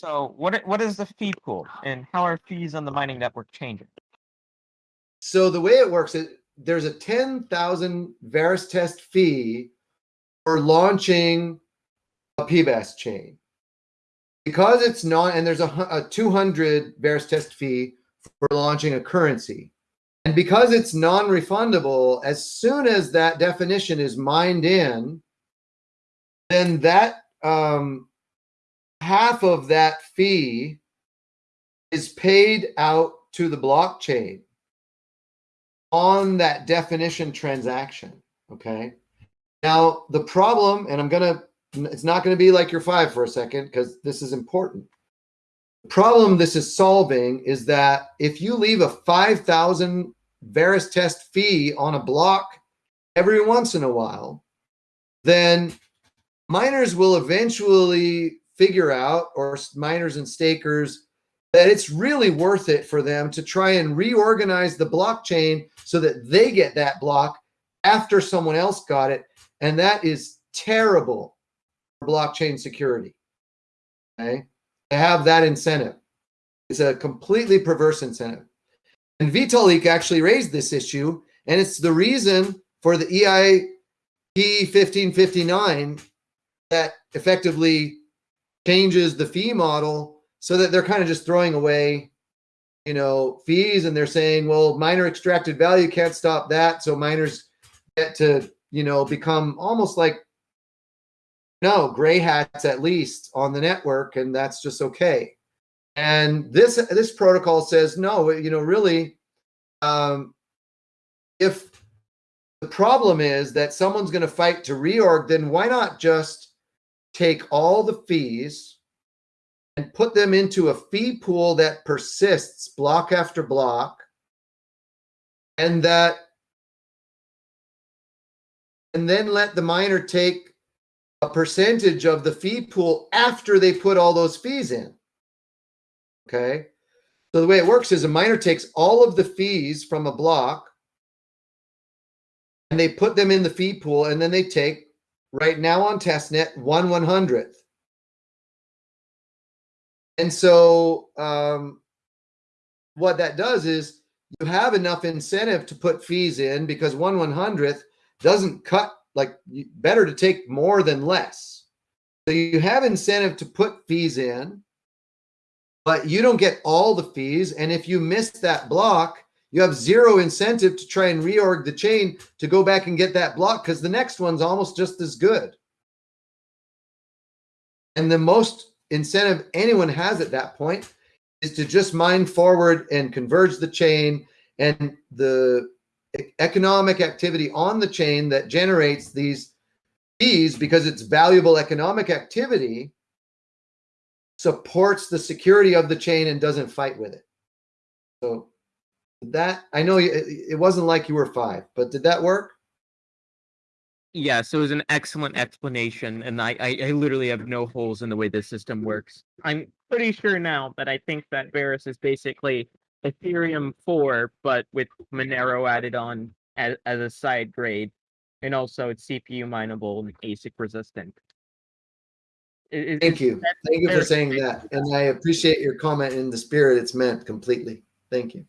So what what is the fee pool and how are fees on the mining network changing? So the way it works is there's a 10,000 Verus test fee for launching a PBaaS chain. Because it's not, and there's a, a 200 Verus test fee for launching a currency. And because it's non-refundable, as soon as that definition is mined in, then that um, half of that fee is paid out to the blockchain on that definition transaction. Okay. Now, the problem, and I'm going to, it's not going to be like your five for a second because this is important. The problem this is solving is that if you leave a 5,000 Verus test fee on a block every once in a while, then miners will eventually figure out, or miners and stakers, that it's really worth it for them to try and reorganize the blockchain so that they get that block after someone else got it. And that is terrible for blockchain security. Okay. To have that incentive. It's a completely perverse incentive. And Vitalik actually raised this issue, and it's the reason for the EIP 1559 that effectively changes the fee model so that they're kind of just throwing away you know fees and they're saying well miner extracted value can't stop that. So miners get to you know become almost like no gray hats at least on the network and that's just okay. And this this protocol says no you know really um if the problem is that someone's going to fight to reorg then why not just take all the fees and put them into a fee pool that persists block after block and that and then let the miner take a percentage of the fee pool after they put all those fees in. Okay? So the way it works is a miner takes all of the fees from a block and they put them in the fee pool and then they take right now on testnet one one hundredth and so um, what that does is you have enough incentive to put fees in because one one hundredth doesn't cut like better to take more than less. So you have incentive to put fees in, but you don't get all the fees. And if you miss that block, you have zero incentive to try and reorg the chain to go back and get that block because the next one's almost just as good. And the most incentive anyone has at that point is to just mine forward and converge the chain and the economic activity on the chain that generates these fees because it's valuable economic activity supports the security of the chain and doesn't fight with it. So that I know it, it wasn't like you were five, but did that work? Yes, it was an excellent explanation, and I, I, I literally have no holes in the way this system works. I'm pretty sure now that I think that Verus is basically Ethereum 4, but with Monero added on as, as a side grade, and also it's CPU mineable and ASIC resistant. I- i- Thank you. Thank you for saying that. And I appreciate your comment in the spirit it's meant completely. Thank you.